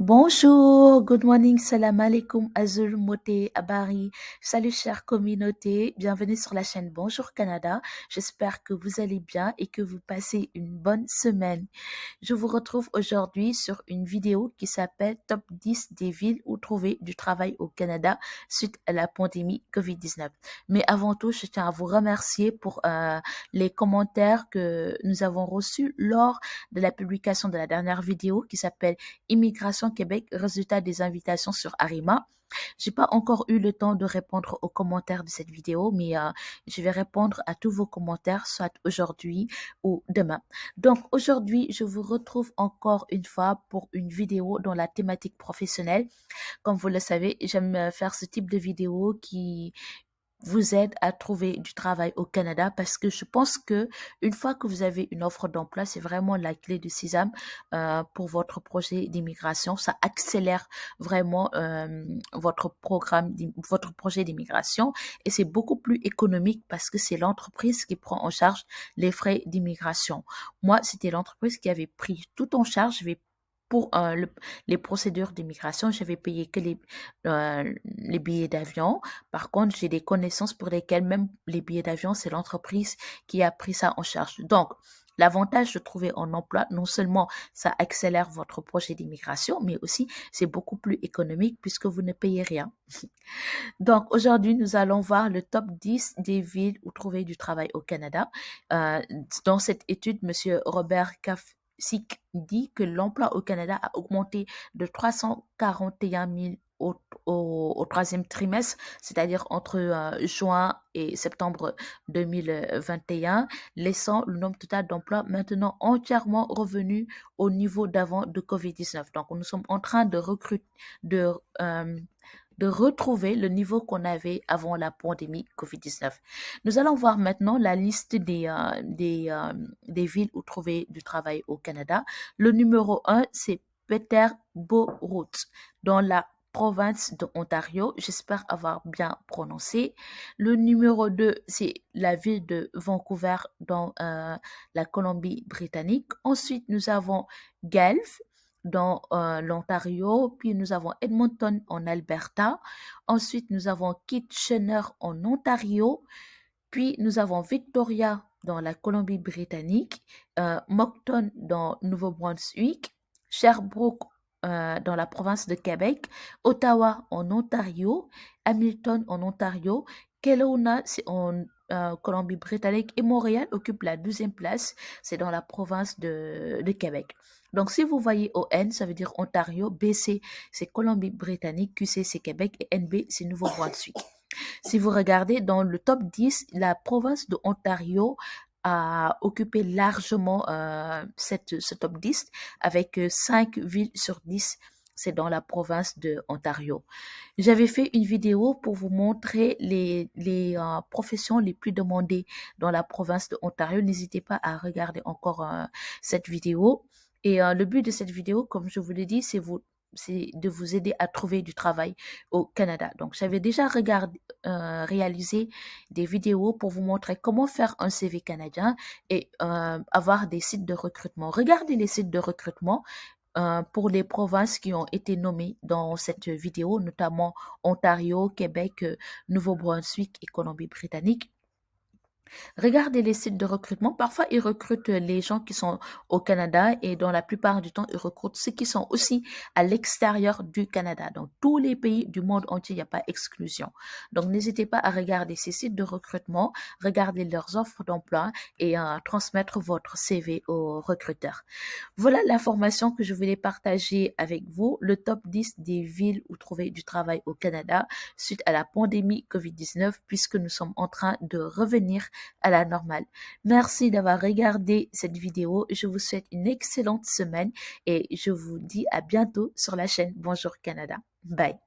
Bonjour, good morning, salam alaikum, azul, moté, abari. Salut chère communauté, bienvenue sur la chaîne Bonjour Canada. J'espère que vous allez bien et que vous passez une bonne semaine. Je vous retrouve aujourd'hui sur une vidéo qui s'appelle Top 10 des villes où trouver du travail au Canada suite à la pandémie COVID-19. Mais avant tout, je tiens à vous remercier pour euh, les commentaires que nous avons reçus lors de la publication de la dernière vidéo qui s'appelle Immigration Québec, résultat des invitations sur Arima. J'ai pas encore eu le temps de répondre aux commentaires de cette vidéo, mais euh, je vais répondre à tous vos commentaires, soit aujourd'hui ou demain. Donc aujourd'hui, je vous retrouve encore une fois pour une vidéo dans la thématique professionnelle. Comme vous le savez, j'aime faire ce type de vidéo qui vous aide à trouver du travail au Canada parce que je pense que une fois que vous avez une offre d'emploi, c'est vraiment la clé de Sisam euh, pour votre projet d'immigration. Ça accélère vraiment euh, votre programme, votre projet d'immigration et c'est beaucoup plus économique parce que c'est l'entreprise qui prend en charge les frais d'immigration. Moi, c'était l'entreprise qui avait pris tout en charge. Pour euh, les procédures d'immigration, je vais payer que les, euh, les billets d'avion. Par contre, j'ai des connaissances pour lesquelles même les billets d'avion, c'est l'entreprise qui a pris ça en charge. Donc, L'avantage de trouver un emploi, non seulement ça accélère votre projet d'immigration, mais aussi c'est beaucoup plus économique puisque vous ne payez rien. Donc aujourd'hui, nous allons voir le top 10 des villes où trouver du travail au Canada. Euh, dans cette étude, Monsieur Robert Caff SIC dit que l'emploi au Canada a augmenté de 341 000 au, au, troisième trimestre, c'est-à-dire entre euh, juin et septembre 2021, laissant le nombre total d'emplois maintenant entièrement revenu au niveau d'avant de COVID-19. Donc, nous sommes en train de recruter, de euh, de retrouver le niveau qu'on avait avant la pandémie COVID-19. Nous allons voir maintenant la liste des, euh, des, euh, des villes où trouver du travail au Canada. Le numéro 1, c'est Peterborough, dans la province de Ontario. J'espère avoir bien prononcé. Le numéro 2, c'est la ville de Vancouver dans euh, la Colombie-Britannique. Ensuite, nous avons Guelph dans euh, l'Ontario, puis nous avons Edmonton en Alberta, ensuite nous avons Kitchener en Ontario, puis nous avons Victoria dans la Colombie-Britannique, euh, Moncton dans Nouveau-Brunswick, Sherbrooke euh, dans la province de Québec, Ottawa en Ontario, Hamilton en Ontario, Kelowna en Colombie-Britannique et Montréal occupe la deuxième place, c'est dans la province de, de Québec. Donc, si vous voyez ON, ça veut dire Ontario, BC, c'est Colombie-Britannique, QC, c'est Québec et NB, c'est Nouveau-Brunswick. Si vous regardez dans le top 10, la province de Ontario a occupé largement euh, cette, ce top 10 avec 5 euh, villes sur 10 c'est dans la province de Ontario. J'avais fait une vidéo pour vous montrer les, les euh, professions les plus demandées dans la province de Ontario. N'hésitez pas à regarder encore cette vidéo. Et euh, le but de cette vidéo, comme je vous l'ai dit, c'est vous de vous aider à trouver du travail au Canada. Donc, j'avais déjà regardé, euh, réalisé des vidéos pour vous montrer comment faire un CV canadien et euh, avoir des sites de recrutement. Regardez les sites de recrutement pour les provinces qui ont été nommées dans cette vidéo, notamment Ontario, Québec, Nouveau-Brunswick et Colombie-Britannique. Regardez les sites de recrutement. Parfois, ils recrutent les gens qui sont au Canada et dans la plupart du temps, ils recrutent ceux qui sont aussi à l'extérieur du Canada. Dans tous les pays du monde entier, il n'y a pas exclusion. Donc, n'hésitez pas à regarder ces sites de recrutement, regarder leurs offres d'emploi et à transmettre votre CV aux recruteurs. Voilà l'information que je voulais partager avec vous, le top 10 des villes où trouver du travail au Canada suite à la pandémie COVID-19 puisque nous sommes en train de revenir à la normale. Merci d'avoir regardé cette vidéo. Je vous souhaite une excellente semaine et je vous dis à bientôt sur la chaîne Bonjour Canada. Bye.